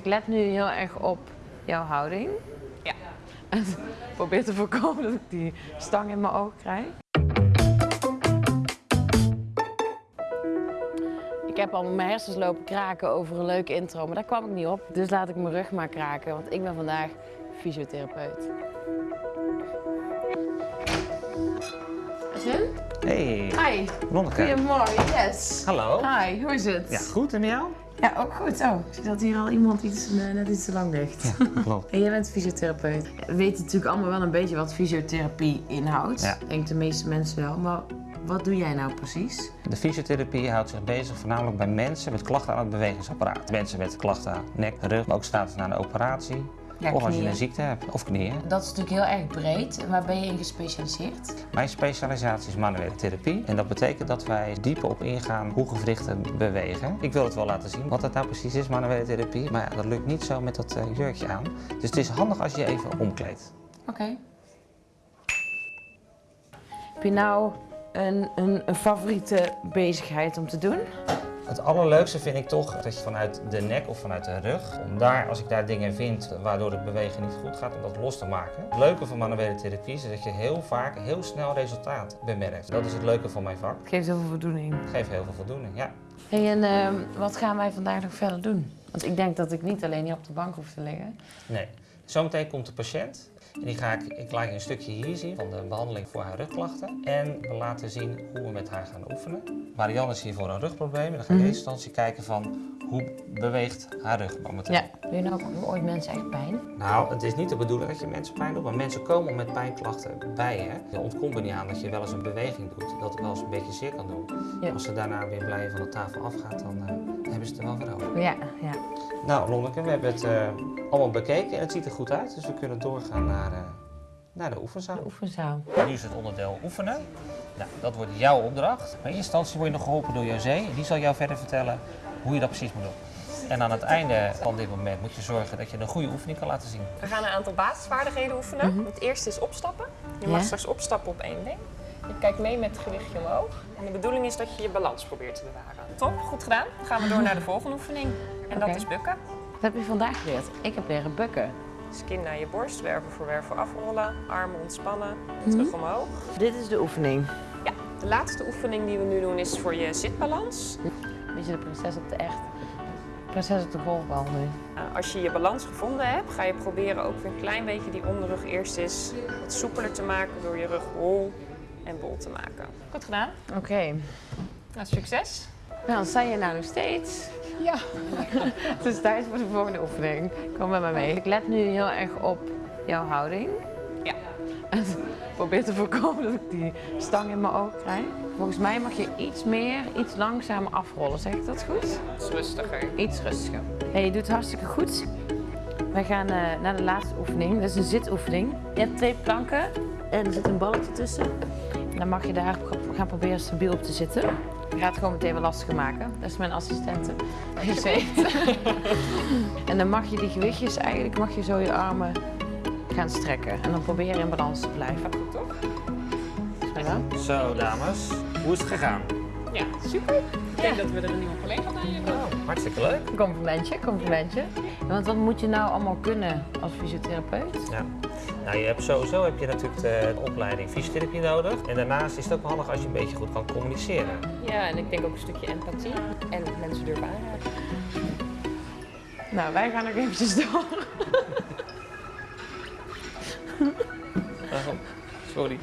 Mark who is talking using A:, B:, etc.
A: Ik let nu heel erg op jouw houding.
B: Ja.
A: En probeer te voorkomen dat ik die stang in mijn oog krijg. Ik heb al mijn hersens lopen kraken over een leuke intro, maar daar kwam ik niet op. Dus laat ik mijn rug maar kraken, want ik ben vandaag fysiotherapeut.
C: Hey,
A: Hi.
C: Lonneke.
A: Goedemorgen, yes.
C: Hallo.
A: Hi, hoe is het?
C: Ja, goed en jou?
A: Ja, ook goed. Oh, ik zie dat hier al iemand iets, eh, net iets te lang ligt.
C: Klopt.
A: En jij bent fysiotherapeut. We weten natuurlijk allemaal wel een beetje wat fysiotherapie inhoudt.
C: Ja.
A: Ik denk de meeste mensen wel. Maar wat doe jij nou precies?
C: De fysiotherapie houdt zich bezig voornamelijk bij mensen met klachten aan het bewegingsapparaat. Mensen met klachten aan nek, rug, maar ook status na een operatie.
A: Ja,
C: of als je een ziekte hebt, of knieën.
A: Dat is natuurlijk heel erg breed. En Waar ben je in gespecialiseerd?
C: Mijn specialisatie is manuele therapie. En dat betekent dat wij dieper op ingaan hoe gewrichten bewegen. Ik wil het wel laten zien wat het nou precies is, manuele therapie. Maar ja, dat lukt niet zo met dat eh, jurkje aan. Dus het is handig als je je even omkleedt.
A: Oké. Heb je nou een, een, een favoriete bezigheid om te doen?
C: Het allerleukste vind ik toch dat je vanuit de nek of vanuit de rug, om daar, als ik daar dingen vind waardoor het bewegen niet goed gaat, om dat los te maken. Het leuke van manuele therapie is dat je heel vaak heel snel resultaat bemerkt. Dat is het leuke van mijn vak.
A: Het geeft heel veel voldoening.
C: Het geeft heel veel voldoening, ja.
A: Hey, en ehm, wat gaan wij vandaag nog verder doen? Want ik denk dat ik niet alleen hier op de bank hoef te liggen.
C: Nee. Zometeen komt de patiënt. En die ga ik, ik laat je een stukje hier zien van de behandeling voor haar rugklachten. En we laten zien hoe we met haar gaan oefenen. Marianne is hier voor een rugprobleem. En dan ga ik in
A: Mhm.
C: eerste instantie kijken van hoe beweegt haar rug momenteel.
A: Ja. Doe je nou ook ooit mensen echt pijn?
C: Nou, het is niet de bedoeling dat je mensen pijn doet, maar mensen komen met pijnklachten bij je. Je ontkomt er niet aan dat je wel eens een beweging doet, dat het wel eens een beetje zeer kan doen.
A: Ja.
C: Als ze daarna weer blij van de tafel afgaat, dan eh, hebben ze het er wel weer over.
A: Ja, ja.
C: Nou, Lonneke, we hebben het eh, allemaal bekeken en het ziet er goed uit, dus we kunnen doorgaan naar, eh, naar de oefenzaal.
A: Oefenzaal.
C: Nu is het onderdeel oefenen. Nou, dat wordt jouw opdracht. Maar in eerste instantie word je nog geholpen door José. Die zal jou verder vertellen hoe je dat precies moet doen. En aan het einde van dit moment moet je zorgen dat je een goede oefening kan laten zien.
B: We gaan een aantal basisvaardigheden oefenen. Het eerste is opstappen. Je mag
A: Ja.
B: straks opstappen op één been. Je kijkt mee met het gewichtje omhoog. En de bedoeling is dat je je balans probeert te bewaren. Top, goed gedaan. Dan gaan we door naar de volgende oefening. En dat is bukken.
A: Wat heb je vandaag geleerd? Ik heb leren bukken.
B: Dus kin naar je borst, wervel voor wervel afrollen, armen ontspannen,
A: Mhm.
B: terug omhoog.
A: Dit is de oefening.
B: Ja, de laatste oefening die we nu doen is voor je zitbalans.
A: Beetje de prinses op de echt. Prinses op de golfbal nu.
B: Nou, als je je balans gevonden hebt, ga je proberen ook weer een klein beetje die onderrug eerst eens wat soepeler te maken door je rug hol en bol te maken. Goed gedaan.
A: Oké.
B: Nou, succes.
A: Nou, dan sta je nou nog steeds.
B: Ja.
A: Het is tijd voor de volgende oefening. Kom met me mee. Ik let nu heel erg op jouw houding.
B: Ja.
A: En probeer te voorkomen dat ik die stang in mijn oog krijg. Volgens mij mag je iets meer, iets langzamer afrollen. Zeg ik dat goed?
B: Is rustiger.
A: Iets rustiger. Hey, je doet het hartstikke goed. Wij gaan eh, naar de laatste oefening. Dat is een zitoefening. Je hebt twee planken en er zit een balletje tussen. En dan mag je daar gaan proberen stabiel op te zitten. Ik ga het gewoon meteen wel lastiger maken. Dat is mijn assistente. en dan mag je die gewichtjes eigenlijk, mag je zo je armen gaan strekken. En dan probeer je in balans te blijven.
B: Goed, toch?
C: Zo, dames. Hoe is het gegaan?
B: Ja, super. Ik denk dat we er een nieuwe collega bij hebben.
C: Oh, hartstikke leuk.
A: Complimentje, complimentje. Ja, want wat moet je nou allemaal kunnen als fysiotherapeut?
C: Ja. Nou, je hebt sowieso heb je natuurlijk de opleiding fysiotherapie nodig. En daarnaast is het ook wel handig als je een beetje goed kan communiceren.
B: Ja, en ik denk ook een stukje empathie en mensen durven aanraken.
A: Nou, wij gaan nog eventjes door.
C: Sorry.